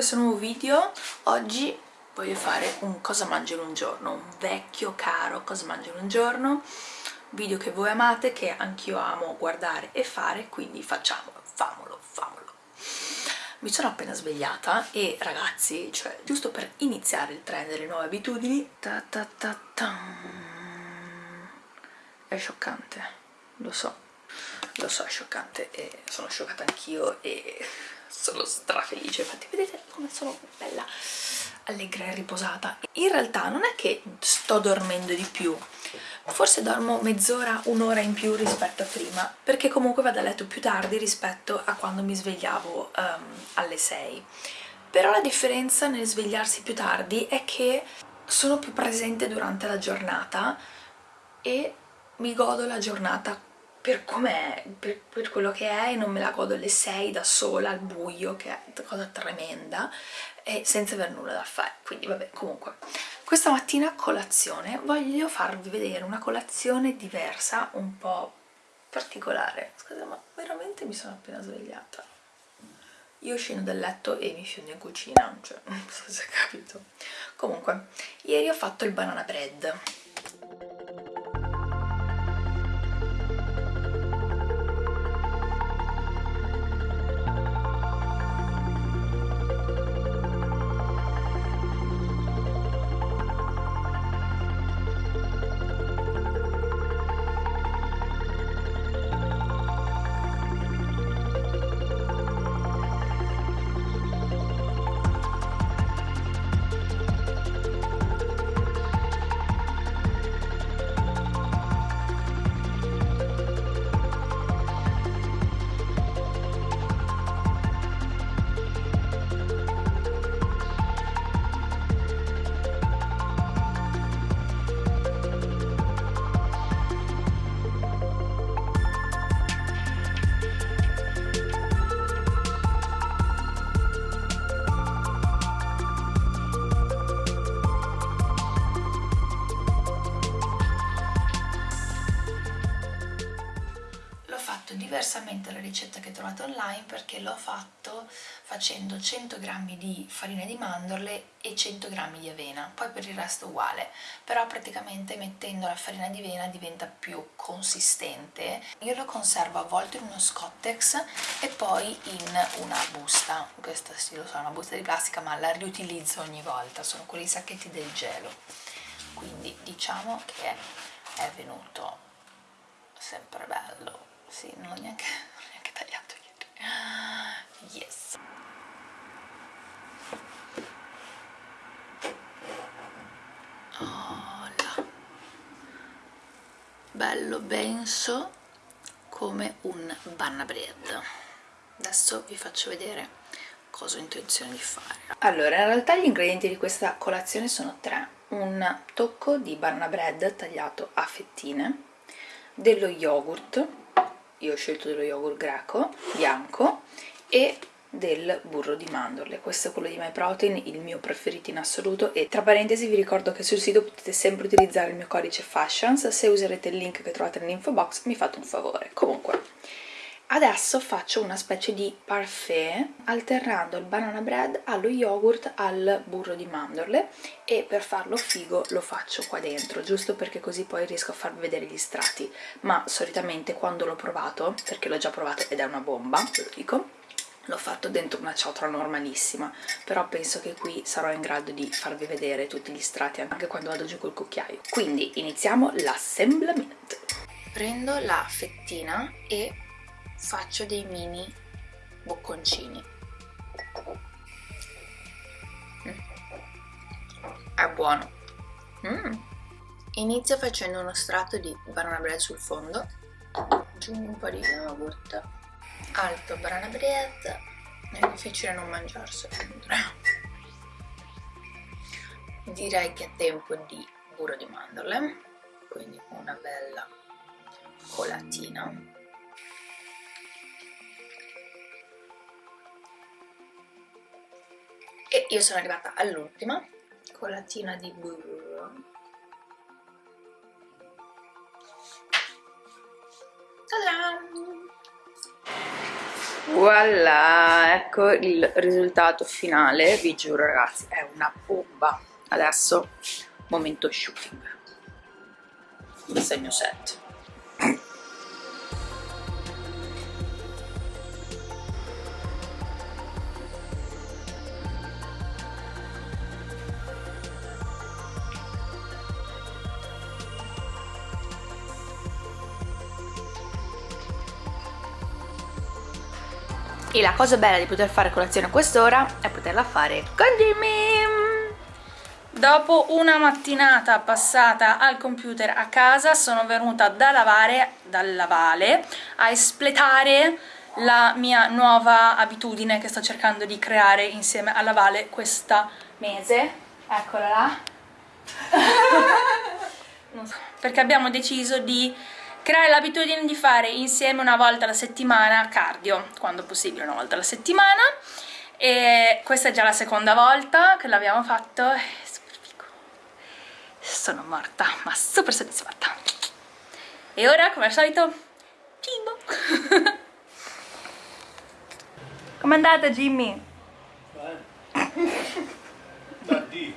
questo nuovo video. Oggi voglio fare un cosa mangio un giorno, un vecchio caro cosa mangio un giorno, video che voi amate, che anch'io amo guardare e fare, quindi facciamolo, famolo, famolo. Mi sono appena svegliata e ragazzi, cioè giusto per iniziare il trend delle nuove abitudini, ta ta ta ta, è scioccante, lo so, lo so è scioccante e sono scioccata anch'io e sono strafelice. Infatti vedete come sono bella allegra e riposata. In realtà non è che sto dormendo di più. Forse dormo mezz'ora, un'ora in più rispetto a prima perché comunque vado a letto più tardi rispetto a quando mi svegliavo um, alle 6 però la differenza nel svegliarsi più tardi è che sono più presente durante la giornata e mi godo la giornata per com'è, per, per, quello che è non me la godo alle 6 da sola al buio che è cosa tremenda e senza aver nulla da fare. Quindi vabbè comunque. Questa mattina a colazione voglio farvi vedere una colazione diversa un po' particolare. Scusate ma veramente mi sono appena svegliata. Io scendo dal letto e mi scendo in cucina cioè non so se capito. Comunque ieri ho fatto il banana bread online perché l'ho fatto facendo 100 g di farina di mandorle e 100 g di avena, poi per il resto uguale, però praticamente mettendo la farina di avena diventa più consistente. Io lo conservo avvolto in uno scottex e poi in una busta, questa sì lo so, una busta di plastica ma la riutilizzo ogni volta, sono quei sacchetti del gelo, quindi diciamo che è venuto sempre bello sì, non l'ho neanche, yes. Oh là. bello benso come un banana bread. Adesso vi faccio vedere cosa ho intenzione di fare. Allora in realtà gli ingredienti di questa colazione sono tre. Un tocco di banana bread tagliato a fettine dello yogurt io ho scelto dello yogurt greco bianco e del burro di mandorle. Questo è quello di MyProtein, il mio preferito in assoluto. E tra parentesi vi ricordo che sul sito potete sempre utilizzare il mio codice FASHIONS. Se userete il link che trovate nell'info box mi fate un favore. Comunque Adesso faccio una specie di parfait alternando il banana bread allo yogurt al burro di mandorle. E per farlo figo lo faccio qua dentro, giusto perché così poi riesco a farvi vedere gli strati. Ma solitamente quando l'ho provato, perché l'ho già provato ed è una bomba, ve lo dico, l'ho fatto dentro una ciotola normalissima, però penso che qui sarò in grado di farvi vedere tutti gli strati anche quando vado giù col cucchiaio. Quindi iniziamo l'assemblamento. Prendo la fettina e faccio dei mini bocconcini mm. è buono mm. inizio facendo uno strato di banana bread sul fondo aggiungo un po' di yogurt alto banana bread è difficile non mangiarselo direi che è tempo di burro di mandorle quindi una bella colatina. E io sono arrivata all'ultima colatina di burro Voilà, ecco il risultato finale, vi giuro ragazzi, è una bomba. Adesso momento shooting. il Segno 7. E la cosa bella di poter fare colazione a quest'ora è poterla fare con Jimmy Dopo una mattinata passata al computer a casa sono venuta da lavare, dal lavale a espletare la mia nuova abitudine che sto cercando di creare insieme alla Vale questa mese. Eccola là. Perché abbiamo deciso di creare l'abitudine di fare insieme una volta alla settimana cardio, quando possibile una volta alla settimana. E questa è già la seconda volta che l'abbiamo fatto, è super figo. Sono morta, ma super soddisfatta. E ora come al solito cibo com'è andata Jimmy? da Dio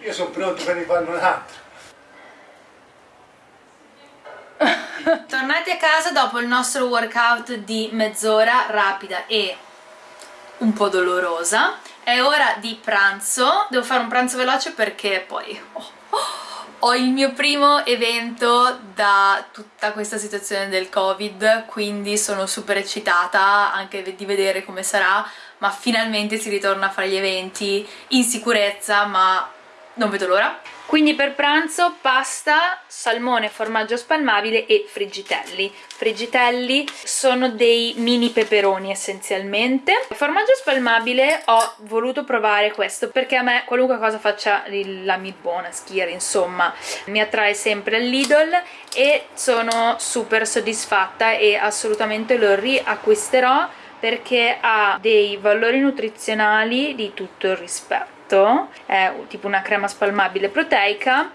io sono pronto per rifarne un altro Tornati a casa dopo il nostro workout di mezz'ora rapida e un po' dolorosa. È ora di pranzo, devo fare un pranzo veloce perché poi oh, oh, ho il mio primo evento da tutta questa situazione del covid quindi sono super eccitata anche di vedere come sarà ma finalmente si ritorna a fare gli eventi in sicurezza ma non vedo l'ora quindi per pranzo pasta, salmone, formaggio spalmabile e friggitelli. Friggitelli sono dei mini peperoni essenzialmente. Il formaggio spalmabile ho voluto provare questo perché a me qualunque cosa faccia la mi buona schiera, insomma, mi attrae sempre al Lidl e sono super soddisfatta e assolutamente lo riacquisterò perché ha dei valori nutrizionali di tutto il rispetto fatto è tipo una crema spalmabile proteica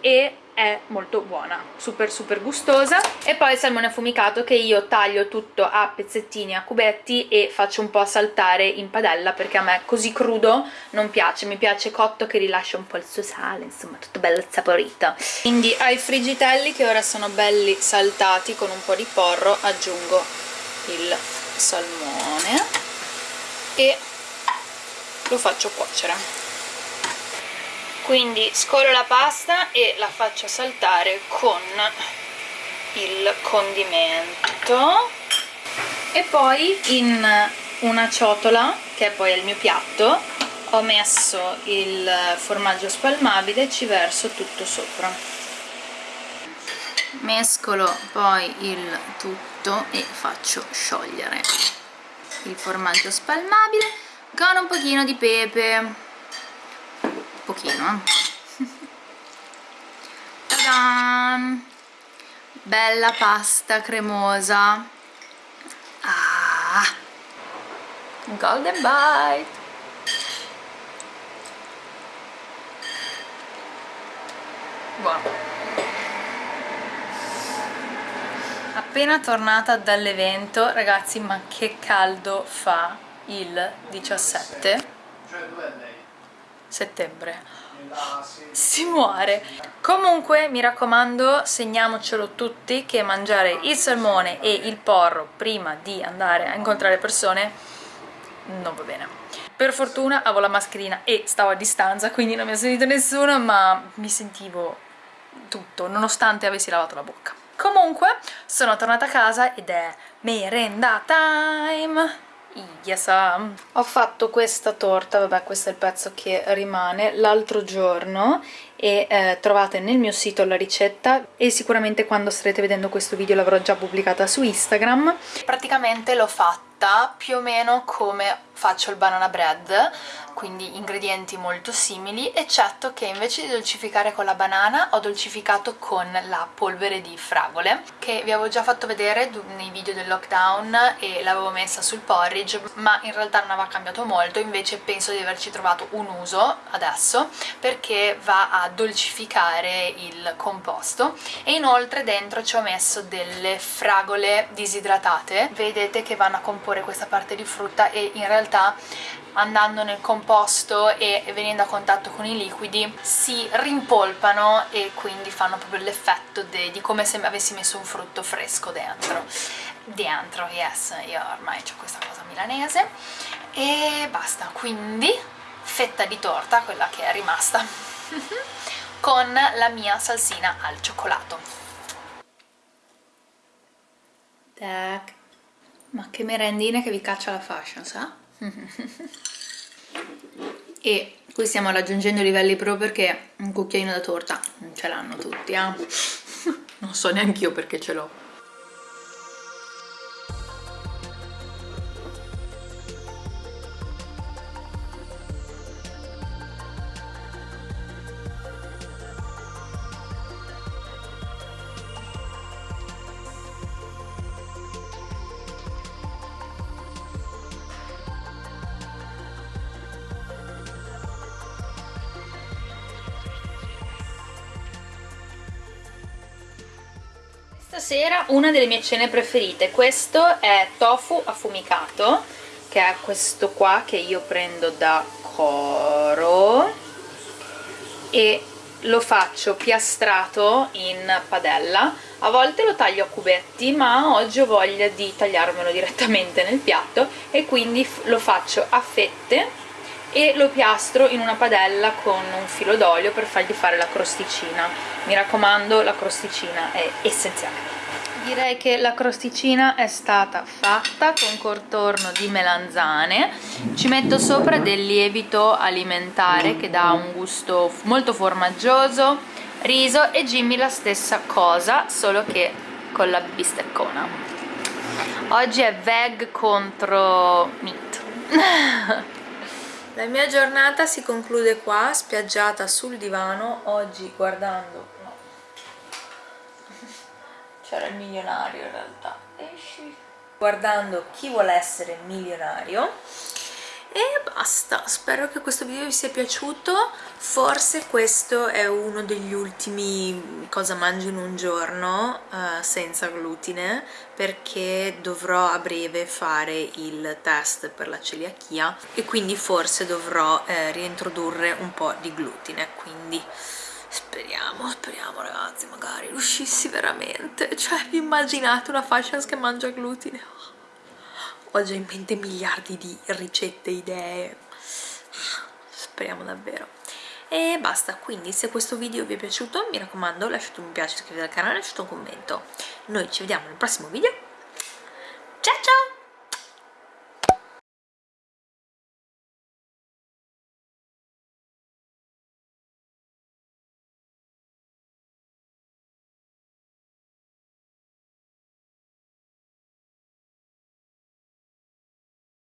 e è molto buona, super super gustosa. E poi il salmone affumicato che io taglio tutto a pezzettini, a cubetti e faccio un po' saltare in padella perché a me così crudo non piace, mi piace cotto che rilascia un po' il suo sale, insomma tutto bello saporito. Quindi ai friggitelli che ora sono belli saltati con un po' di porro aggiungo il salmone e lo faccio cuocere quindi scolo la pasta e la faccio saltare con il condimento. E poi in una ciotola che poi è il mio piatto ho messo il formaggio spalmabile e ci verso tutto sopra. Mescolo poi il tutto e faccio sciogliere il formaggio spalmabile con un pochino di pepe pochino eh. bella pasta cremosa. Ah. golden bite! Buono. Appena tornata dall'evento ragazzi ma che caldo fa il 17 settembre. Si muore. Comunque mi raccomando segniamocelo tutti che mangiare il salmone e il porro prima di andare a incontrare persone non va bene. Per fortuna avevo la mascherina e stavo a distanza quindi non mi ha sentito nessuno ma mi sentivo tutto nonostante avessi lavato la bocca. Comunque sono tornata a casa ed è merenda time Yes. Ho fatto questa torta, vabbè questo è il pezzo che rimane, l'altro giorno e eh, trovate nel mio sito la ricetta e sicuramente quando starete vedendo questo video l'avrò già pubblicata su Instagram. Praticamente l'ho fatta fatta più o meno come faccio il banana bread quindi ingredienti molto simili eccetto che invece di dolcificare con la banana ho dolcificato con la polvere di fragole che vi avevo già fatto vedere nei video del lockdown e l'avevo messa sul porridge ma in realtà non aveva cambiato molto invece penso di averci trovato un uso adesso perché va a dolcificare il composto. E inoltre dentro ci ho messo delle fragole disidratate vedete che vanno a comporre questa parte di frutta e in realtà andando nel composto e venendo a contatto con i liquidi si rimpolpano e quindi fanno proprio l'effetto di come se avessi messo un frutto fresco dentro. Dentro, yes, io ormai ho questa cosa milanese. E basta, quindi fetta di torta, quella che è rimasta con la mia salsina al cioccolato. Tac ma che merendine che vi caccia la fashion, sa? e qui stiamo raggiungendo i livelli pro perché un cucchiaino da torta non ce l'hanno tutti, eh? non so neanche io perché ce l'ho Stasera una delle mie cene preferite, questo è tofu affumicato, che è questo qua che io prendo da Coro. E lo faccio piastrato in padella, a volte lo taglio a cubetti ma oggi ho voglia di tagliarmelo direttamente nel piatto e quindi lo faccio a fette e lo piastro in una padella con un filo d'olio per fargli fare la crosticina. Mi raccomando la crosticina è essenziale. Direi che la crosticina è stata fatta con contorno di melanzane. Ci metto sopra del lievito alimentare che dà un gusto molto formaggioso riso e Jimmy la stessa cosa solo che con la bisteccona. Oggi è veg contro meat La mia giornata si conclude qua, spiaggiata sul divano, oggi guardando... No. C'era il milionario in realtà. Esci. Guardando chi vuole essere milionario e basta. Spero che questo video vi sia piaciuto. Forse questo è uno degli ultimi cosa mangio in un giorno uh, senza glutine perché dovrò a breve fare il test per la celiachia e quindi forse dovrò eh, riintrodurre un po' di glutine. Quindi speriamo, speriamo ragazzi magari riuscissi veramente. Cioè immaginate una fashion che mangia glutine ho già in mente miliardi di ricette, idee. Speriamo davvero. E basta, quindi se questo video vi è piaciuto mi raccomando lasciate un mi piace, iscrivetevi al canale, lasciate un commento. Noi ci vediamo nel prossimo video. Ciao ciao